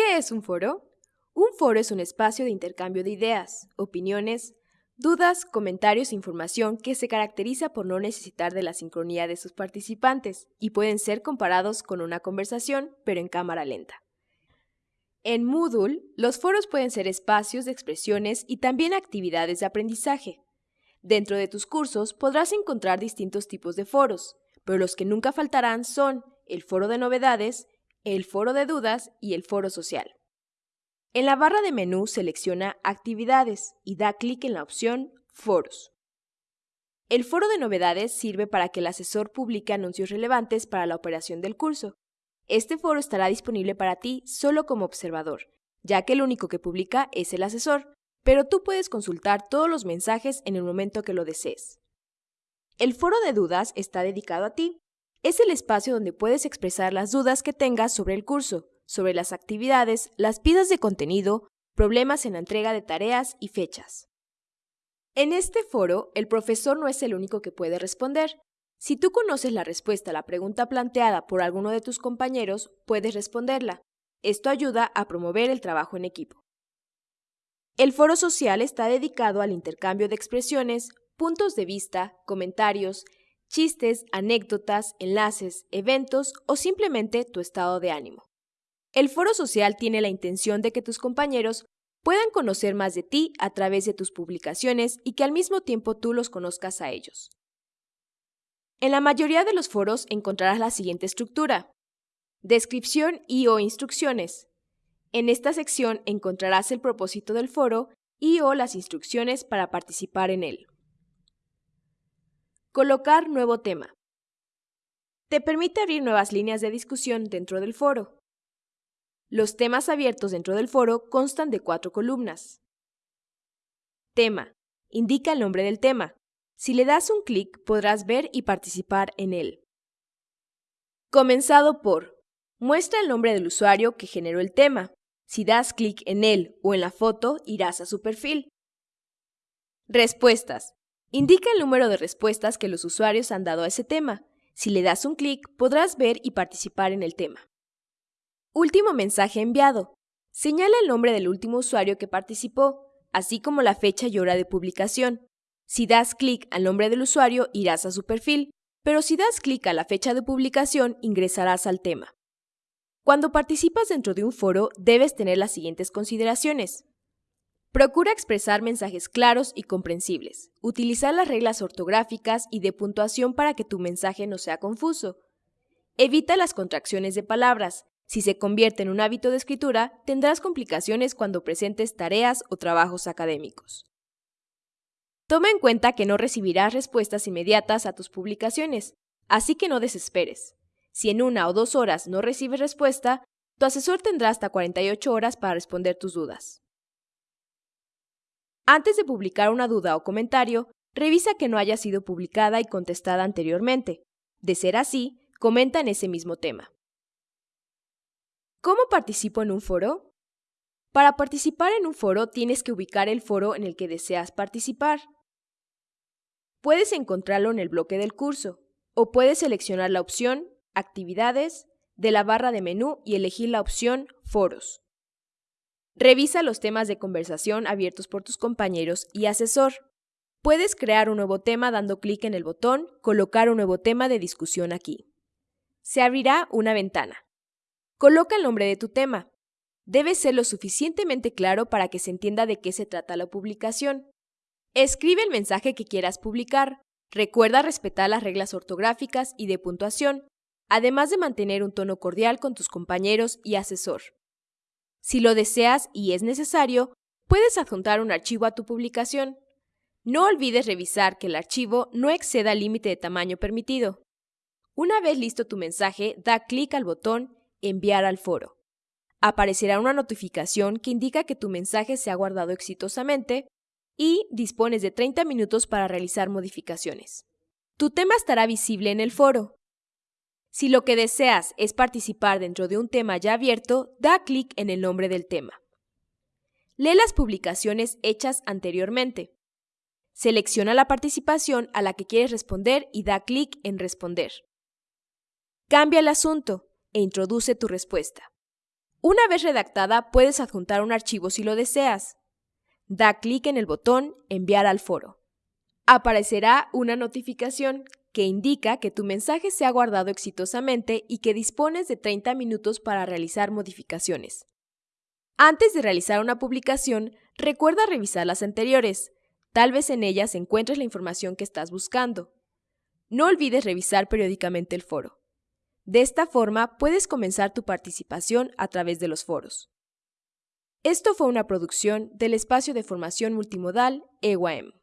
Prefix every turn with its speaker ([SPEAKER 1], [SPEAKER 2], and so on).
[SPEAKER 1] ¿Qué es un foro? Un foro es un espacio de intercambio de ideas, opiniones, dudas, comentarios e información que se caracteriza por no necesitar de la sincronía de sus participantes y pueden ser comparados con una conversación, pero en cámara lenta. En Moodle, los foros pueden ser espacios de expresiones y también actividades de aprendizaje. Dentro de tus cursos podrás encontrar distintos tipos de foros, pero los que nunca faltarán son el foro de novedades, el foro de dudas y el foro social. En la barra de menú selecciona Actividades y da clic en la opción Foros. El foro de novedades sirve para que el asesor publique anuncios relevantes para la operación del curso. Este foro estará disponible para ti solo como observador, ya que el único que publica es el asesor, pero tú puedes consultar todos los mensajes en el momento que lo desees. El foro de dudas está dedicado a ti es el espacio donde puedes expresar las dudas que tengas sobre el curso, sobre las actividades, las piezas de contenido, problemas en la entrega de tareas y fechas. En este foro, el profesor no es el único que puede responder. Si tú conoces la respuesta a la pregunta planteada por alguno de tus compañeros, puedes responderla. Esto ayuda a promover el trabajo en equipo. El foro social está dedicado al intercambio de expresiones, puntos de vista, comentarios, chistes, anécdotas, enlaces, eventos o simplemente tu estado de ánimo. El foro social tiene la intención de que tus compañeros puedan conocer más de ti a través de tus publicaciones y que al mismo tiempo tú los conozcas a ellos. En la mayoría de los foros encontrarás la siguiente estructura. Descripción y o instrucciones. En esta sección encontrarás el propósito del foro y o las instrucciones para participar en él. Colocar nuevo tema. Te permite abrir nuevas líneas de discusión dentro del foro. Los temas abiertos dentro del foro constan de cuatro columnas. Tema. Indica el nombre del tema. Si le das un clic podrás ver y participar en él. Comenzado por. Muestra el nombre del usuario que generó el tema. Si das clic en él o en la foto, irás a su perfil. Respuestas. Indica el número de respuestas que los usuarios han dado a ese tema. Si le das un clic, podrás ver y participar en el tema. Último mensaje enviado. Señala el nombre del último usuario que participó, así como la fecha y hora de publicación. Si das clic al nombre del usuario, irás a su perfil, pero si das clic a la fecha de publicación, ingresarás al tema. Cuando participas dentro de un foro, debes tener las siguientes consideraciones. Procura expresar mensajes claros y comprensibles. Utilizar las reglas ortográficas y de puntuación para que tu mensaje no sea confuso. Evita las contracciones de palabras. Si se convierte en un hábito de escritura, tendrás complicaciones cuando presentes tareas o trabajos académicos. Toma en cuenta que no recibirás respuestas inmediatas a tus publicaciones, así que no desesperes. Si en una o dos horas no recibes respuesta, tu asesor tendrá hasta 48 horas para responder tus dudas. Antes de publicar una duda o comentario, revisa que no haya sido publicada y contestada anteriormente. De ser así, comenta en ese mismo tema. ¿Cómo participo en un foro? Para participar en un foro tienes que ubicar el foro en el que deseas participar. Puedes encontrarlo en el bloque del curso, o puedes seleccionar la opción Actividades de la barra de menú y elegir la opción Foros. Revisa los temas de conversación abiertos por tus compañeros y asesor. Puedes crear un nuevo tema dando clic en el botón Colocar un nuevo tema de discusión aquí. Se abrirá una ventana. Coloca el nombre de tu tema. Debe ser lo suficientemente claro para que se entienda de qué se trata la publicación. Escribe el mensaje que quieras publicar. Recuerda respetar las reglas ortográficas y de puntuación, además de mantener un tono cordial con tus compañeros y asesor. Si lo deseas y es necesario, puedes adjuntar un archivo a tu publicación. No olvides revisar que el archivo no exceda el límite de tamaño permitido. Una vez listo tu mensaje, da clic al botón Enviar al foro. Aparecerá una notificación que indica que tu mensaje se ha guardado exitosamente y dispones de 30 minutos para realizar modificaciones. Tu tema estará visible en el foro. Si lo que deseas es participar dentro de un tema ya abierto, da clic en el nombre del tema. Lee las publicaciones hechas anteriormente. Selecciona la participación a la que quieres responder y da clic en Responder. Cambia el asunto e introduce tu respuesta. Una vez redactada, puedes adjuntar un archivo si lo deseas. Da clic en el botón Enviar al foro. Aparecerá una notificación que indica que tu mensaje se ha guardado exitosamente y que dispones de 30 minutos para realizar modificaciones. Antes de realizar una publicación, recuerda revisar las anteriores. Tal vez en ellas encuentres la información que estás buscando. No olvides revisar periódicamente el foro. De esta forma, puedes comenzar tu participación a través de los foros. Esto fue una producción del espacio de formación multimodal EWAM.